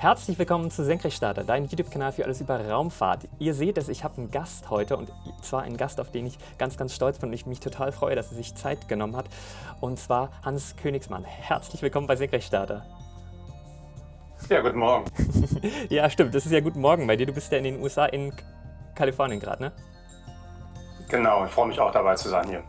Herzlich willkommen zu Senkrechtstarter, dein YouTube-Kanal für alles über Raumfahrt. Ihr seht es, ich habe einen Gast heute und zwar einen Gast, auf den ich ganz, ganz stolz bin und ich mich total freue, dass er sich Zeit genommen hat. Und zwar Hans Königsmann. Herzlich willkommen bei Senkrechtstarter. Ja, guten Morgen. ja, stimmt, das ist ja guten Morgen bei dir. Du bist ja in den USA, in Kalifornien gerade, ne? Genau, ich freue mich auch dabei zu sein hier.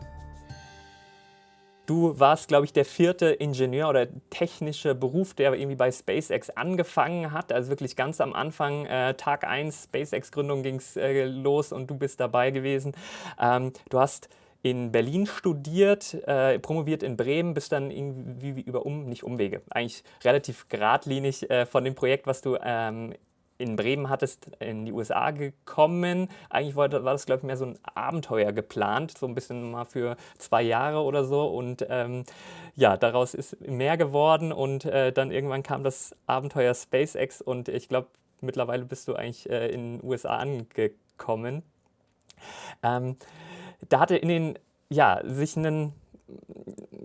Du warst, glaube ich, der vierte Ingenieur oder technische Beruf, der irgendwie bei SpaceX angefangen hat. Also wirklich ganz am Anfang, äh, Tag 1 SpaceX-Gründung ging es äh, los und du bist dabei gewesen. Ähm, du hast in Berlin studiert, äh, promoviert in Bremen, bist dann irgendwie über um, nicht Umwege, eigentlich relativ geradlinig äh, von dem Projekt, was du ähm, in Bremen hattest, in die USA gekommen. Eigentlich war das, glaube ich, mehr so ein Abenteuer geplant, so ein bisschen mal für zwei Jahre oder so. Und ähm, ja, daraus ist mehr geworden und äh, dann irgendwann kam das Abenteuer SpaceX und ich glaube, mittlerweile bist du eigentlich äh, in den USA angekommen. Ähm, da hatte in den, ja, sich einen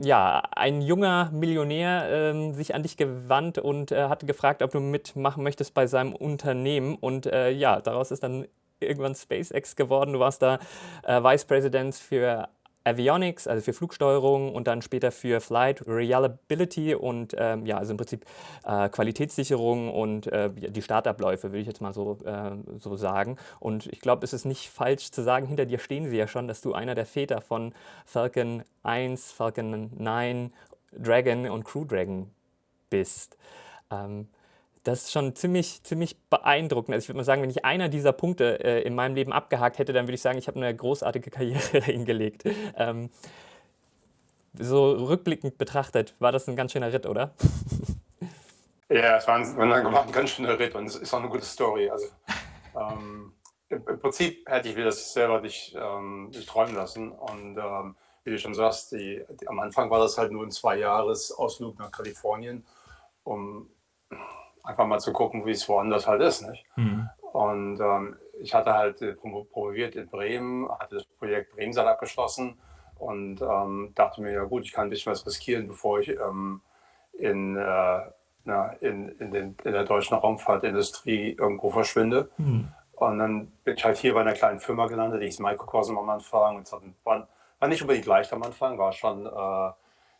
ja, ein junger Millionär äh, sich an dich gewandt und äh, hatte gefragt, ob du mitmachen möchtest bei seinem Unternehmen. Und äh, ja, daraus ist dann irgendwann SpaceX geworden. Du warst da äh, Vice President für Avionics, also für Flugsteuerung und dann später für Flight Reliability und ähm, ja, also im Prinzip äh, Qualitätssicherung und äh, die Startabläufe, würde ich jetzt mal so, äh, so sagen. Und ich glaube, es ist nicht falsch zu sagen, hinter dir stehen sie ja schon, dass du einer der Väter von Falcon 1, Falcon 9, Dragon und Crew Dragon bist. Ähm, das ist schon ziemlich, ziemlich beeindruckend. Also ich würde mal sagen, wenn ich einer dieser Punkte äh, in meinem Leben abgehakt hätte, dann würde ich sagen, ich habe eine großartige Karriere hingelegt. Ähm, so rückblickend betrachtet, war das ein ganz schöner Ritt, oder? Ja, es war ein, war ein ganz schöner Ritt und es ist auch eine gute Story. Also, ähm, im, Prinzip hätte ich das selber nicht, ähm, nicht träumen lassen. Und ähm, wie du schon sagst, die, die, am Anfang war das halt nur ein Zwei-Jahres-Ausflug nach Kalifornien, um einfach mal zu gucken, wie es woanders halt ist. Nicht? Mhm. Und ähm, ich hatte halt äh, promoviert in Bremen, hatte das Projekt Bremsal abgeschlossen und ähm, dachte mir, ja gut, ich kann ein bisschen was riskieren, bevor ich ähm, in, äh, na, in, in, den, in, der deutschen Raumfahrtindustrie irgendwo verschwinde. Mhm. Und dann bin ich halt hier bei einer kleinen Firma gelandet, die ist Microcosm am Anfang. Und war, war nicht unbedingt leicht am Anfang, war schon äh,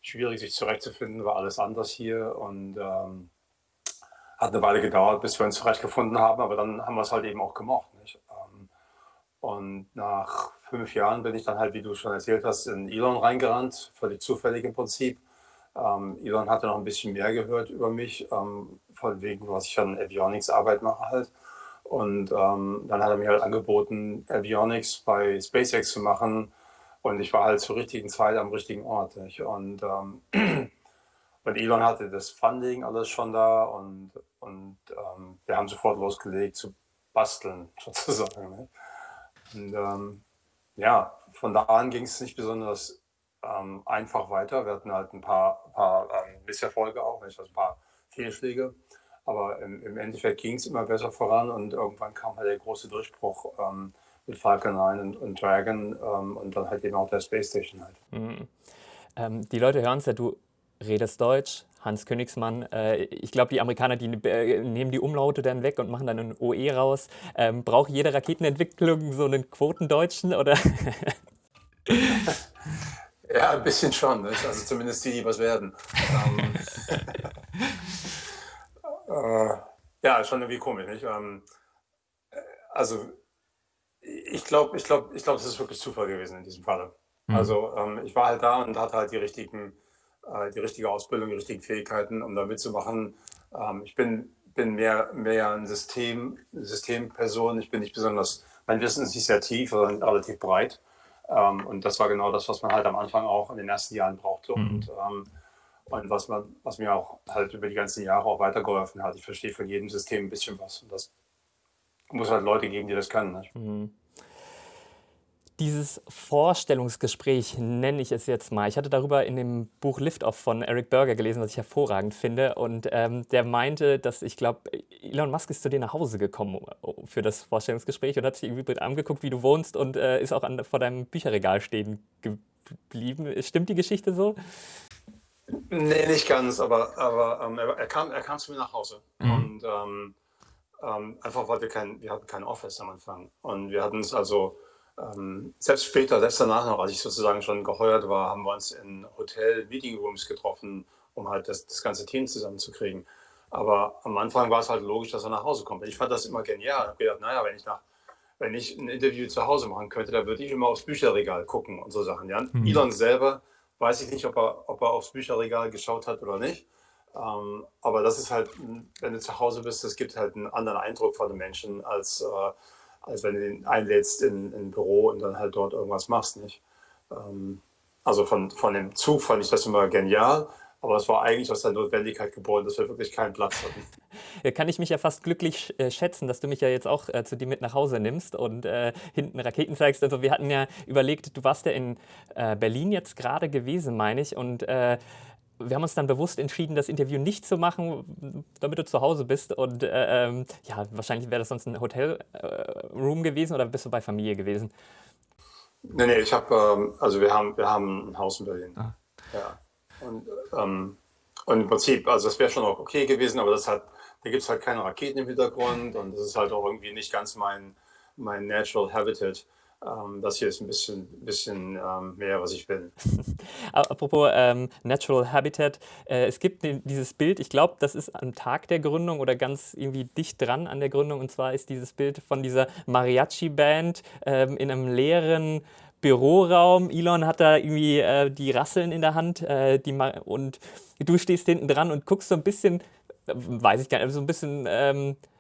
schwierig, sich zurechtzufinden, war alles anders hier. Und ähm, hat eine Weile gedauert, bis wir uns zurechtgefunden haben, aber dann haben wir es halt eben auch gemocht. Nicht? Ähm, und nach fünf Jahren bin ich dann halt, wie du schon erzählt hast, in Elon reingerannt, völlig zufällig im Prinzip. Ähm, Elon hatte noch ein bisschen mehr gehört über mich, ähm, von wegen, was ich an Avionics Arbeit mache halt. Und ähm, dann hat er mir halt angeboten, Avionics bei SpaceX zu machen. Und ich war halt zur richtigen Zeit am richtigen Ort. Nicht? Und ähm, Und Elon hatte das Funding alles schon da und, und ähm, wir haben sofort losgelegt zu basteln, sozusagen. Ne? Und ähm, ja, von da an ging es nicht besonders ähm, einfach weiter. Wir hatten halt ein paar, paar ähm, Misserfolge auch, nicht? Also ein paar Fehlschläge. Aber im, im Endeffekt ging es immer besser voran und irgendwann kam halt der große Durchbruch ähm, mit Falcon 9 und, und Dragon ähm, und dann halt eben auch der Space Station halt. Mhm. Ähm, die Leute hören es ja, du redest Deutsch, Hans Königsmann. Äh, ich glaube, die Amerikaner, die äh, nehmen die Umlaute dann weg und machen dann ein OE raus. Ähm, braucht jede Raketenentwicklung so einen Quotendeutschen oder? ja, ein bisschen schon. Ne? Also zumindest die, die was werden. ähm, äh, ja, schon irgendwie komisch. Nicht? Ähm, äh, also ich glaube, ich glaube, ich glaube, es ist wirklich Zufall gewesen in diesem Falle. Mhm. Also ähm, ich war halt da und hatte halt die richtigen die richtige Ausbildung, die richtigen Fähigkeiten, um da mitzumachen. Ähm, ich bin, bin mehr, mehr ein System, Systemperson. Ich bin nicht besonders, mein Wissen ist nicht sehr tief, sondern relativ breit. Ähm, und das war genau das, was man halt am Anfang auch in den ersten Jahren brauchte. Mhm. Und, ähm, und was, man, was mir auch halt über die ganzen Jahre auch weitergeholfen hat. Ich verstehe von jedem System ein bisschen was. Und das muss halt Leute geben, die das können. Mhm dieses Vorstellungsgespräch, nenne ich es jetzt mal. Ich hatte darüber in dem Buch Liftoff von Eric Berger gelesen, was ich hervorragend finde. Und ähm, der meinte, dass ich glaube, Elon Musk ist zu dir nach Hause gekommen für das Vorstellungsgespräch und hat sich irgendwie angeguckt, wie du wohnst und äh, ist auch an, vor deinem Bücherregal stehen geblieben. Stimmt die Geschichte so? Nee, nicht ganz, aber, aber ähm, er, er, kam, er kam zu mir nach Hause. Mhm. Und ähm, ähm, einfach, weil wir kein, wir hatten kein Office am Anfang. Und wir hatten es also, ähm, selbst später, selbst danach noch, als ich sozusagen schon geheuert war, haben wir uns in Hotel-Meeting-Rooms getroffen, um halt das, das ganze Team zusammenzukriegen. Aber am Anfang war es halt logisch, dass er nach Hause kommt. Ich fand das immer genial. Ich habe gedacht, naja, wenn ich, nach, wenn ich ein Interview zu Hause machen könnte, dann würde ich immer aufs Bücherregal gucken und so Sachen. Ja? Mhm. Elon selber weiß ich nicht, ob er, ob er aufs Bücherregal geschaut hat oder nicht. Ähm, aber das ist halt, wenn du zu Hause bist, das gibt halt einen anderen Eindruck von den Menschen, als, äh, als wenn du ihn einlädst in, in, ein Büro und dann halt dort irgendwas machst. Nicht? Ähm, also von, von dem Zug fand ich das immer genial. Aber es war eigentlich aus der Notwendigkeit geboren, dass wir wirklich keinen Platz hatten. Ja, kann ich mich ja fast glücklich äh, schätzen, dass du mich ja jetzt auch äh, zu dir mit nach Hause nimmst und äh, hinten Raketen zeigst. Also wir hatten ja überlegt, du warst ja in äh, Berlin jetzt gerade gewesen, meine ich. Und äh, wir haben uns dann bewusst entschieden, das Interview nicht zu machen, damit du zu Hause bist. Und äh, ähm, ja, wahrscheinlich wäre das sonst ein Hotelroom gewesen oder bist du bei Familie gewesen? Nee, nee, ich habe, ähm, also wir haben, wir haben ein Haus in Berlin. Ah. Ja. Und, ähm, und im Prinzip, also das wäre schon auch okay gewesen, aber das hat, da gibt es halt keine Raketen im Hintergrund und das ist halt auch irgendwie nicht ganz mein, mein Natural Habitat. Ähm, das hier ist ein bisschen, bisschen ähm, mehr, was ich bin. Apropos ähm, Natural Habitat, äh, es gibt dieses Bild, ich glaube, das ist am Tag der Gründung oder ganz irgendwie dicht dran an der Gründung und zwar ist dieses Bild von dieser Mariachi-Band ähm, in einem leeren Büroraum. Elon hat da irgendwie äh, die Rasseln in der Hand äh, die und du stehst hinten dran und guckst so ein bisschen, äh, weiß ich gar nicht, so ein bisschen, ähm, äh,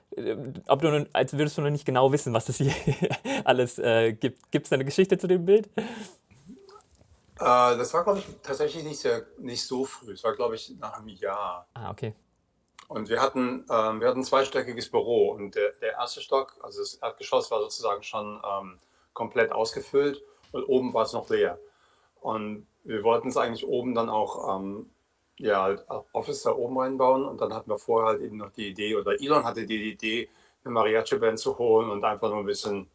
ob du, als würdest du noch nicht genau wissen, was das hier alles äh, gibt. Gibt es eine Geschichte zu dem Bild? Äh, das war, glaube ich, tatsächlich nicht, sehr, nicht so früh. Es war, glaube ich, nach einem Jahr. Ah, okay. Und wir hatten, ähm, wir hatten ein zweistöckiges Büro und der, der erste Stock, also das Erdgeschoss, war sozusagen schon ähm, komplett ausgefüllt und oben war es noch leer. Und wir wollten es eigentlich oben dann auch ähm, ja, halt Office da oben reinbauen und dann hatten wir vorher halt eben noch die Idee, oder Elon hatte die Idee, eine Mariachi-Band zu holen und einfach nur ein bisschen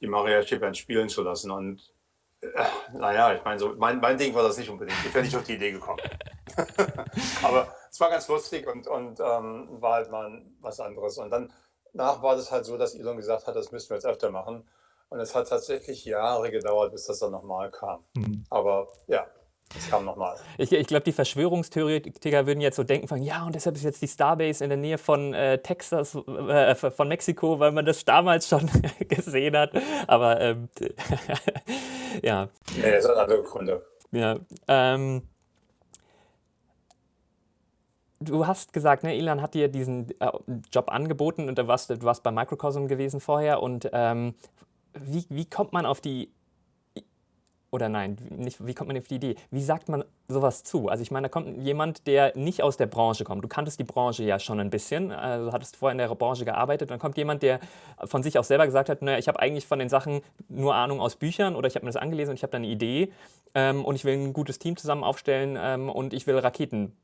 die Mariachi-Band spielen zu lassen. Und äh, naja, ich meine, so, mein, mein Ding war das nicht unbedingt. Ich wäre nicht auf die Idee gekommen. Aber es war ganz lustig und, und ähm, war halt mal was anderes. Und dann nach war das halt so, dass Elon gesagt hat, das müssen wir jetzt öfter machen. Und es hat tatsächlich Jahre gedauert, bis das dann nochmal kam. Mhm. Aber ja, es kam nochmal. Ich, ich glaube, die Verschwörungstheoretiker würden jetzt so denken von, ja, und deshalb ist jetzt die Starbase in der Nähe von äh, Texas, äh, von Mexiko, weil man das damals schon gesehen hat. Aber ähm, ja. Nee, es hat andere Gründe. Ja. Ähm, du hast gesagt, ne, Elon hat dir diesen äh, Job angeboten und du warst, du warst bei Microcosm gewesen vorher und ähm, wie, wie kommt man auf die, oder nein, nicht, wie kommt man auf die Idee? Wie sagt man sowas zu? Also ich meine, da kommt jemand, der nicht aus der Branche kommt. Du kanntest die Branche ja schon ein bisschen, also hattest vorher in der Branche gearbeitet. Dann kommt jemand, der von sich auch selber gesagt hat, naja, ich habe eigentlich von den Sachen nur Ahnung aus Büchern oder ich habe mir das angelesen und ich habe da eine Idee ähm, und ich will ein gutes Team zusammen aufstellen ähm, und ich will Raketen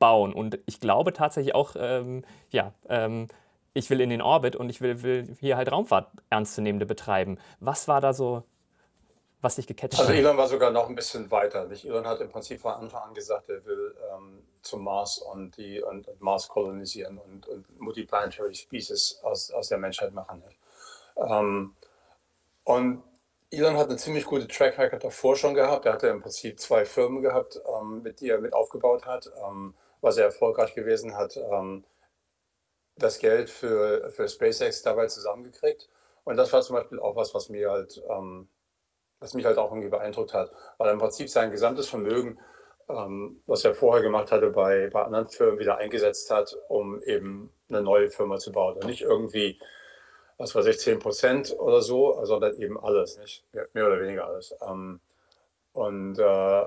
bauen. Und ich glaube tatsächlich auch, ähm, ja, ähm, ich will in den Orbit und ich will, will hier halt Raumfahrt ernstzunehmende betreiben. Was war da so, was dich gecatcht also hat? Also Elon war sogar noch ein bisschen weiter. Nicht? Elon hat im Prinzip von Anfang an gesagt, er will ähm, zum Mars und, die, und, und Mars kolonisieren und, und multiplanetary Species aus, aus der Menschheit machen. Ähm, und Elon hat eine ziemlich gute Track Record davor schon gehabt. Er hatte im Prinzip zwei Firmen gehabt, ähm, mit die er mit aufgebaut hat, ähm, war sehr erfolgreich gewesen, hat ähm, das Geld für, für SpaceX dabei zusammengekriegt. Und das war zum Beispiel auch was, was mir halt, ähm, was mich halt auch irgendwie beeindruckt hat, weil im Prinzip sein gesamtes Vermögen, ähm, was er vorher gemacht hatte, bei, bei anderen Firmen wieder eingesetzt hat, um eben eine neue Firma zu bauen. Und nicht irgendwie, was weiß ich, 10 Prozent oder so, sondern eben alles, nicht? Mehr oder weniger alles. Ähm, und äh,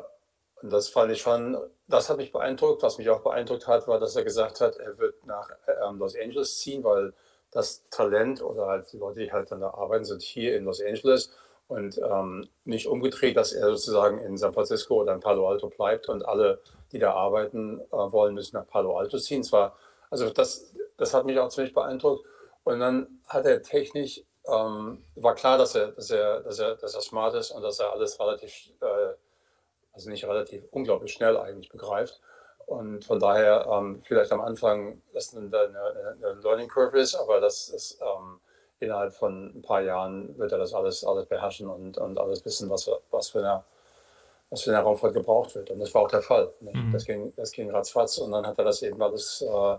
das fand ich schon, das hat mich beeindruckt. Was mich auch beeindruckt hat, war, dass er gesagt hat, er wird nach ähm, Los Angeles ziehen, weil das Talent oder halt die Leute, die halt dann da arbeiten, sind hier in Los Angeles und ähm, nicht umgedreht, dass er sozusagen in San Francisco oder in Palo Alto bleibt und alle, die da arbeiten äh, wollen, müssen nach Palo Alto ziehen. Zwar, also das, das hat mich auch ziemlich beeindruckt. Und dann hat er technisch, ähm, war klar, dass er, dass er, dass er, dass er smart ist und dass er alles relativ äh, also nicht relativ, unglaublich schnell eigentlich begreift. Und von daher ähm, vielleicht am Anfang, dass eine, eine, eine, Learning Curve ist, aber das ist ähm, innerhalb von ein paar Jahren wird er das alles, alles beherrschen und, und alles wissen, was, was, für eine, was für eine Raumfahrt gebraucht wird. Und das war auch der Fall. Mhm. Das, ging, das ging ratzfatz und dann hat er das eben alles äh,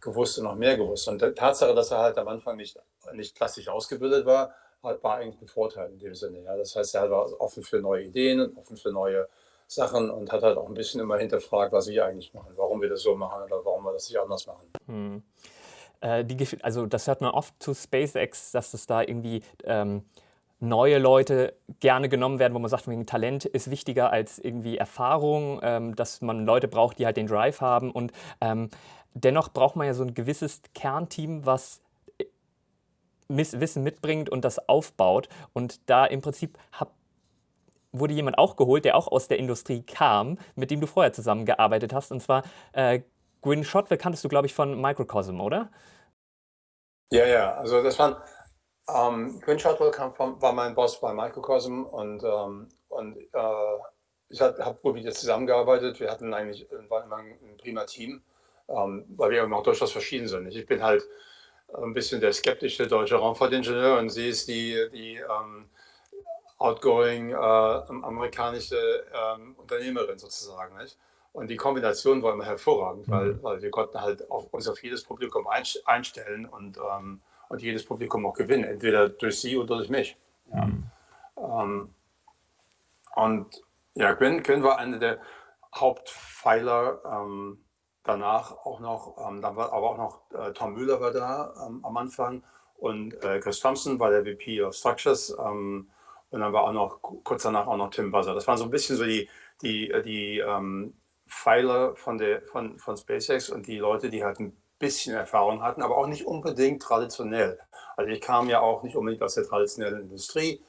gewusst und noch mehr gewusst. Und die Tatsache, dass er halt am Anfang nicht, nicht klassisch ausgebildet war, war eigentlich ein Vorteil in dem Sinne. Ja. Das heißt, er war offen für neue Ideen, offen für neue Sachen und hat halt auch ein bisschen immer hinterfragt, was wir eigentlich machen, warum wir das so machen oder warum wir das nicht anders machen. Hm. Äh, die, also das hört man oft zu SpaceX, dass es da irgendwie ähm, neue Leute gerne genommen werden, wo man sagt, Talent ist wichtiger als irgendwie Erfahrung, ähm, dass man Leute braucht, die halt den Drive haben und ähm, dennoch braucht man ja so ein gewisses Kernteam, was äh, Wissen mitbringt und das aufbaut. Und da im Prinzip habt wurde jemand auch geholt, der auch aus der Industrie kam, mit dem du vorher zusammengearbeitet hast. Und zwar äh, Gwyn Shotwell kanntest du, glaube ich, von Microcosm, oder? Ja, ja, also das waren, ähm, Gwyn Shotwell kam vom, war mein Boss bei Microcosm und, ähm, und äh, ich habe gut mit ihr zusammengearbeitet. Wir hatten eigentlich, war immer ein, prima Team, ähm, weil wir auch durchaus verschieden sind. Ich bin halt ein bisschen der skeptische deutsche Raumfahrtingenieur und sie ist die, die ähm, outgoing äh, amerikanische ähm, Unternehmerin sozusagen. Nicht? Und die Kombination war immer hervorragend, mhm. weil, weil wir konnten halt auf, uns auf jedes Publikum einstellen und, ähm, und jedes Publikum auch gewinnen, entweder durch sie oder durch mich. Ja. Mhm. Ähm, und ja, Gwen, Gwen war einer der Hauptpfeiler. Ähm, danach auch noch, ähm, dann war aber auch noch äh, Tom Müller war da ähm, am Anfang und äh, Chris Thompson war der VP of Structures. Ähm, und dann war auch noch kurz danach auch noch Tim Buzzer. Das waren so ein bisschen so die, die, die ähm, Pfeiler von, der, von, von SpaceX und die Leute, die halt ein bisschen Erfahrung hatten, aber auch nicht unbedingt traditionell. Also ich kam ja auch nicht unbedingt aus der traditionellen Industrie.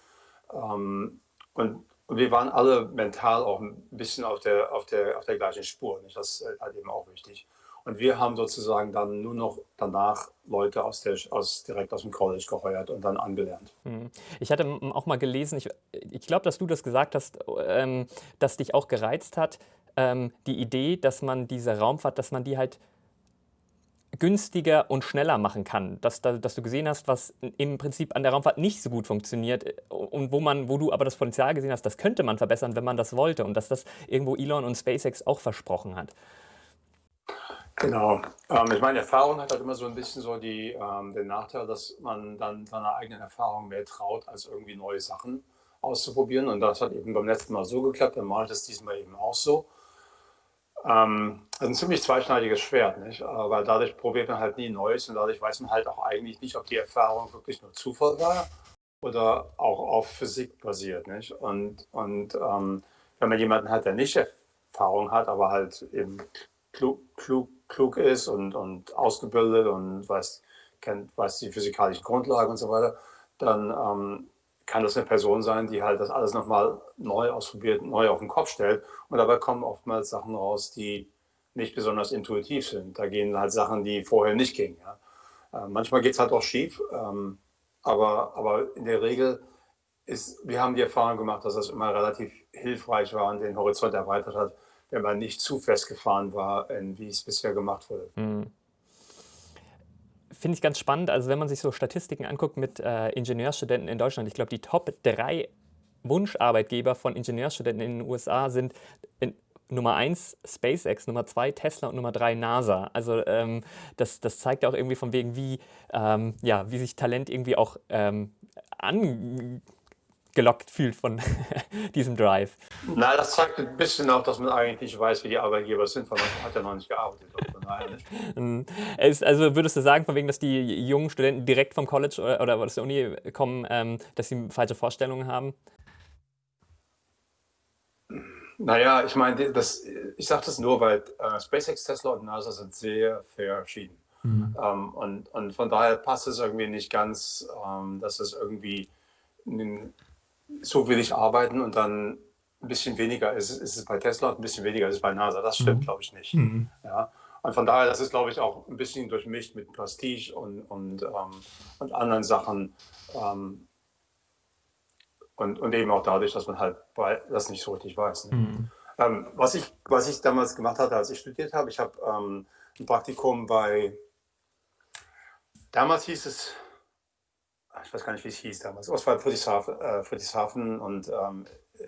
Ähm, und, und, wir waren alle mental auch ein bisschen auf der, auf der, auf der gleichen Spur. Nicht? Das ist halt eben auch wichtig. Und wir haben sozusagen dann nur noch danach Leute aus der, aus, direkt aus dem College geheuert und dann angelernt. Hm. Ich hatte auch mal gelesen, ich, ich glaube, dass du das gesagt hast, ähm, dass dich auch gereizt hat, ähm, die Idee, dass man diese Raumfahrt, dass man die halt günstiger und schneller machen kann. Dass, dass du gesehen hast, was im Prinzip an der Raumfahrt nicht so gut funktioniert äh, und wo, man, wo du aber das Potenzial gesehen hast, das könnte man verbessern, wenn man das wollte und dass das irgendwo Elon und SpaceX auch versprochen hat. Genau. Ähm, ich meine, Erfahrung hat halt immer so ein bisschen so die, ähm, den Nachteil, dass man dann seiner eigenen Erfahrung mehr traut, als irgendwie neue Sachen auszuprobieren. Und das hat eben beim letzten Mal so geklappt, dann mache ich das diesmal eben auch so. Ähm, ist ein ziemlich zweischneidiges Schwert, nicht? weil dadurch probiert man halt nie Neues und dadurch weiß man halt auch eigentlich nicht, ob die Erfahrung wirklich nur Zufall war oder auch auf Physik basiert. Nicht? Und, und ähm, wenn man jemanden hat, der nicht Erfahrung hat, aber halt eben klug, klug klug ist und, und ausgebildet und weiß, kennt, weiß die physikalischen Grundlagen und so weiter, dann ähm, kann das eine Person sein, die halt das alles nochmal neu ausprobiert, neu auf den Kopf stellt. Und dabei kommen oftmals Sachen raus, die nicht besonders intuitiv sind. Da gehen halt Sachen, die vorher nicht gingen. Ja. Äh, manchmal geht es halt auch schief, ähm, aber, aber in der Regel ist, wir haben die Erfahrung gemacht, dass das immer relativ hilfreich war und den Horizont erweitert hat, wenn man nicht zu festgefahren war, wie es bisher gemacht wurde. Mhm. Finde ich ganz spannend. Also wenn man sich so Statistiken anguckt mit äh, Ingenieurstudenten in Deutschland, ich glaube, die Top 3 Wunscharbeitgeber von Ingenieurstudenten in den USA sind in, Nummer 1 SpaceX, Nummer 2 Tesla und Nummer 3 NASA. Also ähm, das, das zeigt auch irgendwie von wegen, wie, ähm, ja, wie sich Talent irgendwie auch ähm, an gelockt fühlt von diesem Drive. Na, das zeigt ein bisschen auch, dass man eigentlich nicht weiß, wie die Arbeitgeber sind, weil man hat ja noch nicht gearbeitet. Mhm. also würdest du sagen, von wegen, dass die jungen Studenten direkt vom College oder, oder aus der Uni kommen, ähm, dass sie falsche Vorstellungen haben? Naja, ich meine, das, ich sage das nur, weil äh, SpaceX, Tesla und NASA sind sehr verschieden. Mhm. Ähm, und, und von daher passt es irgendwie nicht ganz, ähm, dass es irgendwie so will ich arbeiten und dann ein bisschen weniger ist, ist es bei Tesla und ein bisschen weniger ist es bei NASA. Das stimmt, mhm. glaube ich, nicht. Mhm. Ja. Und von daher, das ist, glaube ich, auch ein bisschen durchmischt mit Prestige und, und, ähm, und anderen Sachen. Ähm, und, und eben auch dadurch, dass man halt das nicht so richtig weiß. Ne? Mhm. Ähm, was, ich, was ich damals gemacht hatte, als ich studiert habe, ich habe ähm, ein Praktikum bei, damals hieß es, ich weiß gar nicht, wie es hieß damals, es war Friedrichshafen, äh, Friedrichshafen und ähm,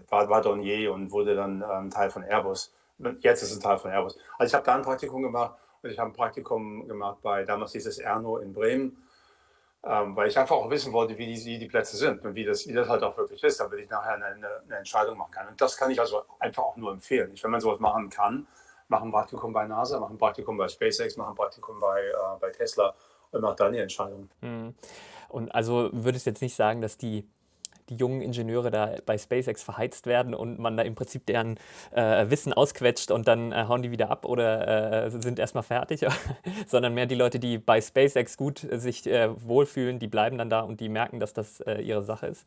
war, war Dornier und wurde dann ähm, Teil von Airbus. Jetzt ist es ein Teil von Airbus. Also ich habe da ein Praktikum gemacht und ich habe ein Praktikum gemacht bei, damals hieß es Erno in Bremen, ähm, weil ich einfach auch wissen wollte, wie die, wie die Plätze sind und wie das, wie das halt auch wirklich ist, damit ich nachher eine, eine, Entscheidung machen kann. Und das kann ich also einfach auch nur empfehlen. Ich, wenn man sowas machen kann, mach ein Praktikum bei NASA, mach ein Praktikum bei SpaceX, mach ein Praktikum bei, äh, bei Tesla und mach dann die Entscheidung. Hm. Und also würdest du jetzt nicht sagen, dass die die jungen Ingenieure da bei SpaceX verheizt werden und man da im Prinzip deren äh, Wissen ausquetscht und dann äh, hauen die wieder ab oder äh, sind erstmal fertig, sondern mehr die Leute, die bei SpaceX gut sich äh, wohlfühlen, die bleiben dann da und die merken, dass das äh, ihre Sache ist?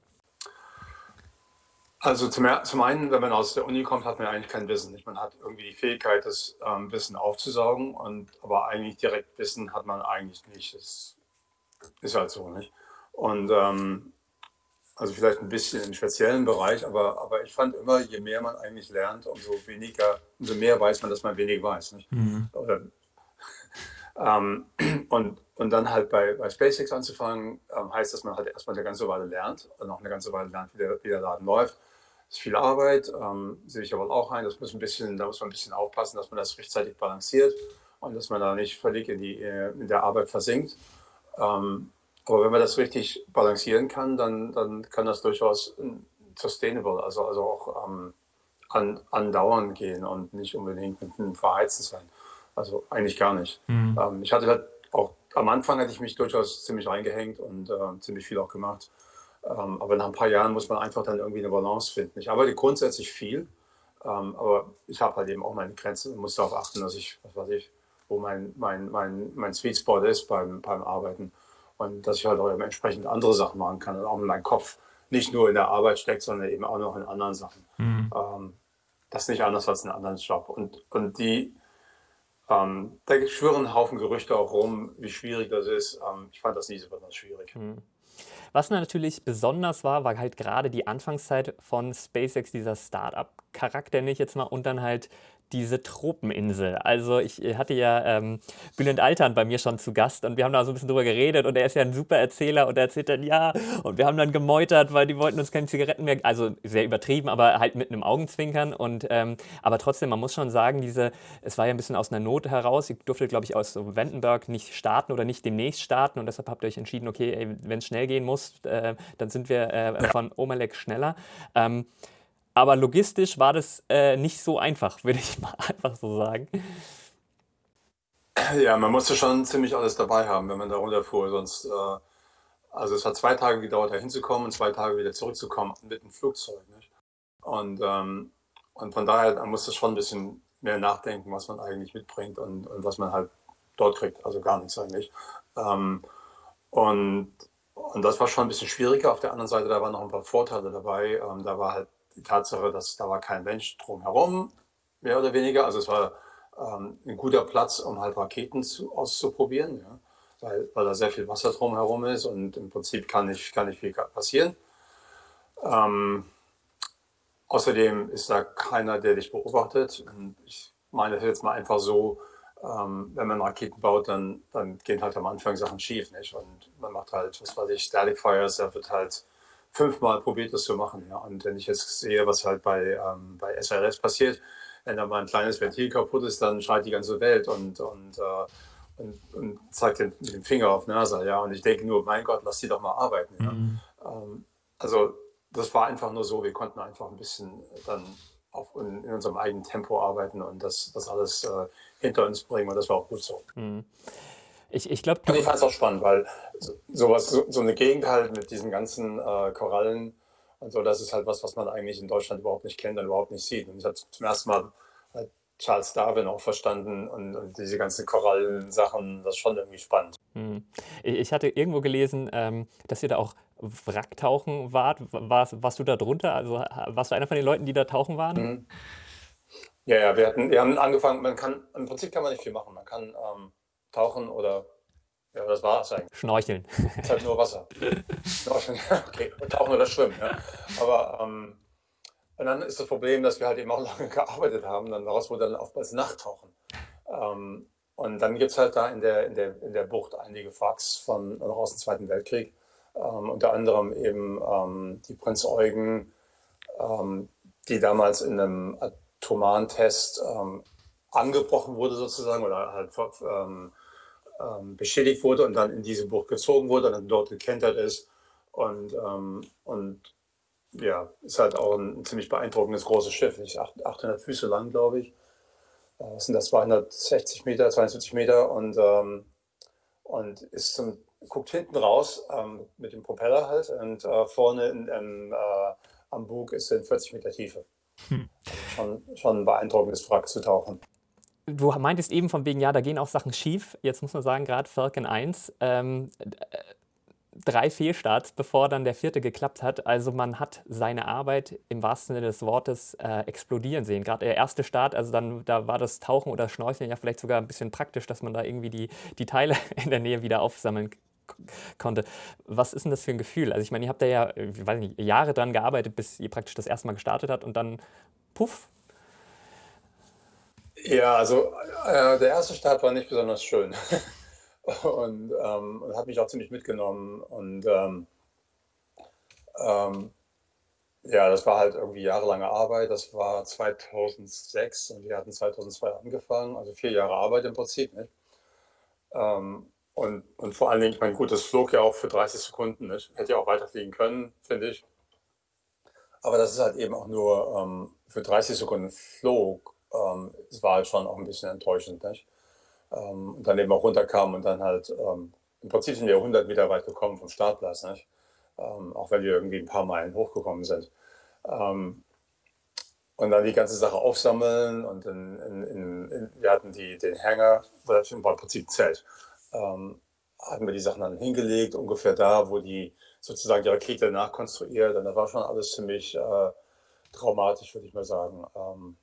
Also zum, zum, einen, wenn man aus der Uni kommt, hat man eigentlich kein Wissen. Man hat irgendwie die Fähigkeit, das ähm, Wissen aufzusaugen, und, aber eigentlich direkt Wissen hat man eigentlich nicht. Das ist halt so, nicht? Und ähm, also vielleicht ein bisschen im speziellen Bereich, aber, aber ich fand immer, je mehr man eigentlich lernt, umso weniger, umso mehr weiß man, dass man wenig weiß. Mhm. Oder, ähm, und, und dann halt bei, bei SpaceX anzufangen, ähm, heißt, dass man halt erstmal eine ganze Weile lernt und auch eine ganze Weile lernt, wie der, wie der Laden läuft. Das ist viel Arbeit, ähm, sehe ich aber auch ein. Das muss ein bisschen, da muss man ein bisschen aufpassen, dass man das rechtzeitig balanciert und dass man da nicht völlig in, die, äh, in der Arbeit versinkt. Ähm, aber wenn man das richtig balancieren kann, dann, dann kann das durchaus sustainable, also, also auch ähm, an, andauernd gehen und nicht unbedingt mit einem Verheizen sein. Also eigentlich gar nicht. Mhm. Ähm, ich hatte halt auch, am Anfang hatte ich mich durchaus ziemlich reingehängt und äh, ziemlich viel auch gemacht. Ähm, aber nach ein paar Jahren muss man einfach dann irgendwie eine Balance finden. Ich arbeite grundsätzlich viel, ähm, aber ich habe halt eben auch meine Grenzen und muss darauf achten, dass ich, was weiß ich, wo mein, mein, mein, mein Sweet Spot ist beim, beim Arbeiten und dass ich halt auch entsprechend andere Sachen machen kann und auch in meinem Kopf nicht nur in der Arbeit steckt, sondern eben auch noch in anderen Sachen. Mhm. Ähm, das ist nicht anders als ein anderen Job. Und, und die, ähm, da schwören ein Haufen Gerüchte auch rum, wie schwierig das ist. Ähm, ich fand das nie so besonders schwierig. Mhm. Was natürlich besonders war, war halt gerade die Anfangszeit von SpaceX, dieser Startup-Charakter, nicht jetzt mal, und dann halt diese Tropeninsel. Also ich hatte ja ähm, Bülent Altern bei mir schon zu Gast und wir haben da so ein bisschen drüber geredet und er ist ja ein super Erzähler und er erzählt dann, ja, und wir haben dann gemeutert, weil die wollten uns keine Zigaretten mehr, also sehr übertrieben, aber halt mit einem Augenzwinkern und ähm, aber trotzdem, man muss schon sagen, diese, es war ja ein bisschen aus einer Not heraus, ich durfte glaube ich aus so Vandenberg nicht starten oder nicht demnächst starten und deshalb habt ihr euch entschieden, okay, wenn es schnell gehen muss, äh, dann sind wir äh, von Omelek schneller. Ähm, aber logistisch war das äh, nicht so einfach, würde ich mal einfach so sagen. Ja, man musste schon ziemlich alles dabei haben, wenn man da runterfuhr. Sonst, äh, also es hat zwei Tage gedauert, da hinzukommen und zwei Tage wieder zurückzukommen mit dem Flugzeug. Nicht? Und, ähm, und von daher man musste schon ein bisschen mehr nachdenken, was man eigentlich mitbringt und, und was man halt dort kriegt. Also gar nichts eigentlich. Ähm, und, und das war schon ein bisschen schwieriger. Auf der anderen Seite, da waren noch ein paar Vorteile dabei. Ähm, da war halt die Tatsache, dass da war kein Mensch drumherum, mehr oder weniger. Also es war ähm, ein guter Platz, um halt Raketen zu, auszuprobieren, ja? weil, weil da sehr viel Wasser drumherum ist und im Prinzip kann nicht, kann nicht viel passieren. Ähm, außerdem ist da keiner, der dich beobachtet. Und ich meine das jetzt mal einfach so, ähm, wenn man Raketen baut, dann, dann gehen halt am Anfang Sachen schief. Nicht? Und man macht halt, was weiß ich, Static Fires, da wird halt fünfmal probiert, das zu machen. Ja. Und wenn ich jetzt sehe, was halt bei, ähm, bei SRS passiert, wenn da mal ein kleines Ventil kaputt ist, dann schreit die ganze Welt und, und, äh, und, und, zeigt den, den Finger auf NASA. Ja. Und ich denke nur, mein Gott, lass die doch mal arbeiten. Ja. Mhm. Ähm, also das war einfach nur so, wir konnten einfach ein bisschen dann auf, in, in unserem eigenen Tempo arbeiten und das, das alles äh, hinter uns bringen und das war auch gut so. Mhm. Ich, ich glaube. ich fand es auch spannend, weil sowas, so, so eine Gegend halt mit diesen ganzen äh, Korallen und so, das ist halt was, was man eigentlich in Deutschland überhaupt nicht kennt und überhaupt nicht sieht. Und ich habe zum ersten Mal halt Charles Darwin auch verstanden und, und diese ganzen Korallensachen, das ist schon irgendwie spannend. Hm. Ich hatte irgendwo gelesen, ähm, dass ihr da auch Wracktauchen wart. Warst, warst du da drunter? Also warst du einer von den Leuten, die da tauchen waren? Mhm. Ja, ja, wir, hatten, wir haben angefangen, man kann, im Prinzip kann man nicht viel machen. Man kann ähm, tauchen oder ja, das war es eigentlich. Schnorcheln. Es ist halt nur Wasser. Schnorcheln, okay. Und tauchen oder schwimmen. Ja. Aber ähm, Und dann ist das Problem, dass wir halt eben auch lange gearbeitet haben. Dann daraus wurde dann oftmals Nachttauchen. Ähm, und dann gibt es halt da in der, in, der, in der Bucht einige Wracks von noch aus dem Zweiten Weltkrieg. Ähm, unter anderem eben ähm, die Prinz Eugen, ähm, die damals in einem atomaren Test ähm, angebrochen wurde sozusagen oder halt ähm, ähm, beschädigt wurde und dann in diese Bucht gezogen wurde und dann dort gekentert ist. Und, und ja, ist halt auch ein, ziemlich beeindruckendes großes Schiff, nicht 800 Füße lang, glaube ich. Äh, sind das 260 Meter, 72 Meter und, ähm, und ist zum, guckt hinten raus ähm, mit dem Propeller halt und äh, vorne in, in, äh, am Bug ist in 40 Meter Tiefe. Hm. Schon, schon ein beeindruckendes Wrack zu tauchen. Du meintest eben von wegen, ja, da gehen auch Sachen schief. Jetzt muss man sagen, gerade Falcon 1, ähm, drei Fehlstarts, bevor dann der vierte geklappt hat. Also man hat seine Arbeit im wahrsten Sinne des Wortes äh, explodieren sehen. Gerade der erste Start, also dann da war das Tauchen oder Schnorcheln ja vielleicht sogar ein bisschen praktisch, dass man da irgendwie die, die Teile in der Nähe wieder aufsammeln konnte. Was ist denn das für ein Gefühl? Also ich meine, ihr habt da ja, ich weiß nicht, Jahre dran gearbeitet, bis ihr praktisch das erste Mal gestartet habt und dann puff. Ja, also äh, der erste Start war nicht besonders schön. und, ähm, hat mich auch ziemlich mitgenommen. Und ähm, ähm, ja, das war halt irgendwie jahrelange Arbeit. Das war 2006 und wir hatten 2002 angefangen, also vier Jahre Arbeit im Prinzip. Nicht? Ähm, und, und vor allen Dingen, ich meine, gut, das flog ja auch für 30 Sekunden. Nicht? Hätte ja auch weiterfliegen können, finde ich. Aber das ist halt eben auch nur ähm, für 30 Sekunden flog. Ähm, es war halt schon auch ein bisschen enttäuschend. Nicht? ähm, und dann eben auch runterkam und dann halt ähm, im Prinzip sind wir 100 Meter weit gekommen vom Startplatz, nicht? Ähm, auch wenn wir irgendwie ein paar Meilen hochgekommen sind. Ähm, und dann die ganze Sache aufsammeln und in, in, in, wir hatten die, den Hänger, war im Prinzip ein Zelt, ähm, hatten wir die Sachen dann hingelegt, ungefähr da, wo die sozusagen die Rakete nachkonstruiert und das war schon alles ziemlich äh, traumatisch, würde ich mal sagen. Ähm,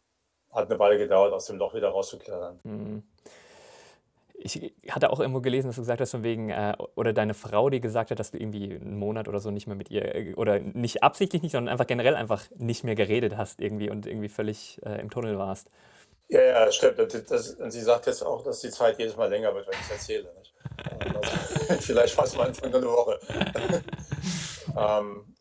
hat eine Weile gedauert, aus dem Loch wieder rauszuklettern. Mhm ich hatte auch irgendwo gelesen, dass du gesagt hast, von wegen, äh, oder deine Frau, die gesagt hat, dass du irgendwie einen Monat oder so nicht mehr mit ihr, äh, oder nicht absichtlich nicht, sondern einfach generell einfach nicht mehr geredet hast irgendwie und irgendwie völlig äh, im Tunnel warst. Ja, ja, stimmt. Das, das, und sie sagt jetzt auch, dass die Zeit jedes Mal länger wird, wenn ich es erzähle. Also, vielleicht fast mal in einer Woche. ähm,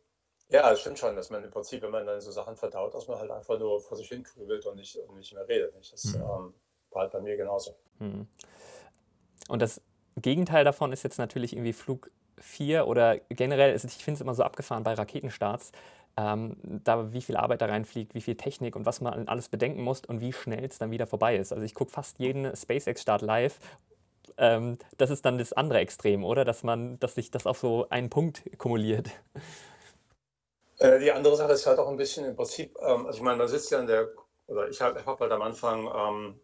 ja, es stimmt schon, dass man im Prinzip, wenn man dann so Sachen verdaut, dass man halt einfach nur vor sich hin grübelt und nicht, und nicht mehr redet. Nicht? Das mhm. ähm, war halt bei mir genauso. Mhm. Und das Gegenteil davon ist jetzt natürlich irgendwie Flug 4 oder generell, ich finde es immer so abgefahren bei Raketenstarts, ähm, da wie viel Arbeit da reinfliegt, wie viel Technik und was man alles bedenken muss und wie schnell es dann wieder vorbei ist. Also ich gucke fast jeden SpaceX-Start live. Ähm, das ist dann das andere Extrem, oder? Dass man, dass sich das auf so einen Punkt kumuliert. Äh, die andere Sache ist halt auch ein bisschen im Prinzip, ähm, also ich meine, man sitzt ja in der, oder ich habe hab halt am Anfang ähm,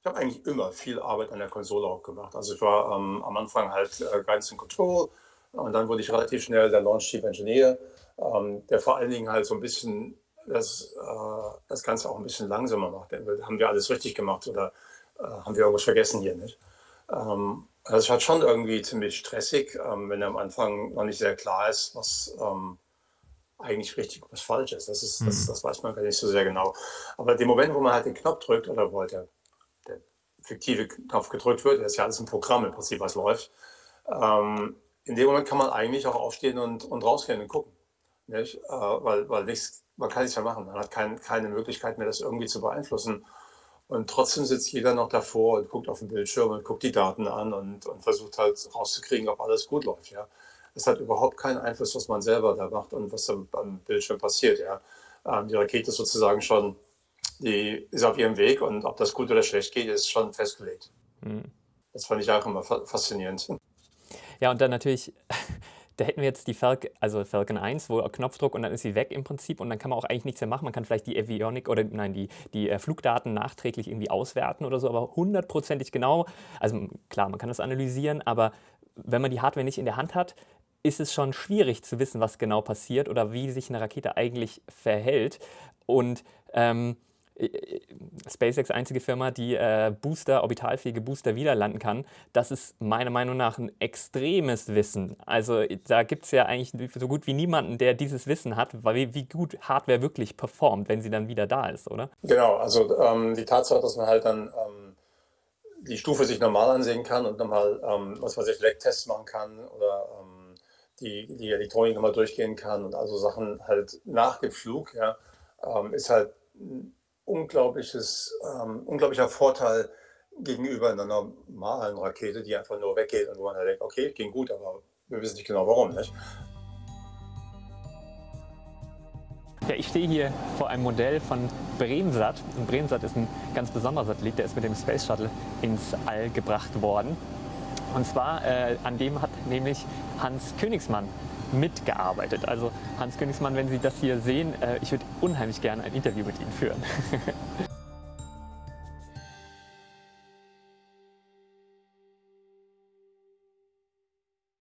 ich habe eigentlich immer viel Arbeit an der Konsole auch gemacht. Also ich war ähm, am Anfang halt äh, and Control und dann wurde ich relativ schnell der Launch Chief Engineer, der vor allen Dingen halt so ein bisschen das, äh, das Ganze auch ein bisschen langsamer macht. Haben wir alles richtig gemacht oder äh, haben wir irgendwas vergessen hier nicht? Ähm, also es war schon irgendwie ziemlich stressig, wenn am Anfang noch nicht sehr klar ist, was eigentlich richtig was falsch ist. Das, ist das, mhm. das weiß man gar nicht so sehr genau. Aber dem Moment, wo man halt den Knopf drückt oder wo halt der fiktive Knopf gedrückt wird, das ist ja alles ein Programm im Prinzip, was läuft. Ähm, in dem Moment kann man eigentlich auch aufstehen und, und rausgehen und gucken. Nicht? Äh, weil, weil nichts, man kann nichts mehr machen. Man hat kein, keine Möglichkeit mehr, das irgendwie zu beeinflussen. Und trotzdem sitzt jeder noch davor und guckt auf den Bildschirm und guckt die Daten an und, und versucht halt rauszukriegen, ob alles gut läuft. Ja? Es hat überhaupt keinen Einfluss, was man selber da macht und was am, Bildschirm passiert. Ja? Ähm, die Rakete ist sozusagen schon die ist auf ihrem Weg und ob das gut oder schlecht geht, ist schon festgelegt. Mhm. Das fand ich auch immer faszinierend. Ja, und dann natürlich, da hätten wir jetzt die Falcon, also Falcon 1, wo Knopfdruck und dann ist sie weg im Prinzip und dann kann man auch eigentlich nichts mehr machen. Man kann vielleicht die Avionic oder nein, die, die äh, Flugdaten nachträglich irgendwie auswerten oder so, aber hundertprozentig genau, also klar, man kann das analysieren, aber wenn man die Hardware nicht in der Hand hat, ist es schon schwierig zu wissen, was genau passiert oder wie sich eine Rakete eigentlich verhält. Und ähm, äh, SpaceX einzige Firma, die äh, Booster, orbitalfähige Booster wieder landen kann. Das ist meiner Meinung nach ein extremes Wissen. Also da gibt es ja eigentlich so gut wie niemanden, der dieses Wissen hat, wie, wie gut Hardware wirklich performt, wenn sie dann wieder da ist, oder? Genau, also ähm, die Tatsache, dass man halt dann ähm, die Stufe sich normal ansehen kann und nochmal, ähm, was weiß ich, Lecktests machen kann oder die, die Elektronik nochmal durchgehen kann und also Sachen halt nach dem Flug, ja, ähm, ist halt unglaubliches, ähm, unglaublicher Vorteil gegenüber einer normalen Rakete, die einfach nur weggeht und wo man halt denkt, okay, ging gut, aber wir wissen nicht genau warum. Nicht? Ja, ich stehe hier vor einem Modell von Bremsat. Und Bremsat ist ein ganz besonderer Satellit, der ist mit dem Space Shuttle ins All gebracht worden. Und zwar, äh, an dem hat nämlich Hans Königsmann mitgearbeitet. Also Hans Königsmann, wenn Sie das hier sehen, äh, ich würde unheimlich gerne ein Interview mit Ihnen führen.